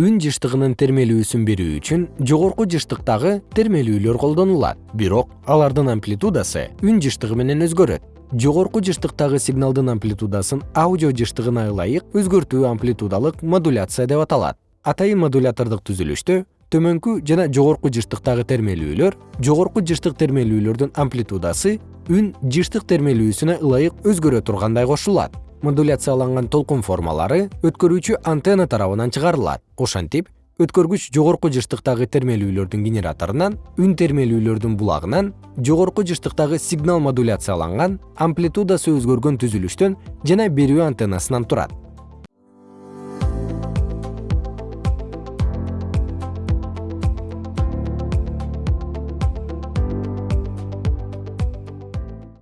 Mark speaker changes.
Speaker 1: үн жыштыгынын термелүүсүн берүү үчүн жогорку жыштыктагы термелүүлөр колдонулат. Бирок алардын амплитудасы үн жыштыгы менен өзгөрөт. Жогорку жыштыктагы сигналдын амплитудасын аудио жыштыгына ылайык өзгөртүү амплитудалык модуляция деп аталат. Атайын модулятордук түзүлүштө төмөнкү жана жогорку жыштыктагы термелүүлөр жогорку жыштык термелүүлөрдүн амплитудасы үн жыштык термелүүсүнө ылайык өзгөрө тургандай кошулат модуляцияланган толкун формалары өткөрүүчү антенна тарабынан чыгарылат. Ошентип өткөргүч жогорку жыштыктагы термелүүлөрдүн генераторунан үн термелүүлөрдүн булагынан жогорку жыштыктагы сигнал модуляцияланган амплитудасы өзгөргөн түзүлүштөн жана берүү антеннасынан турат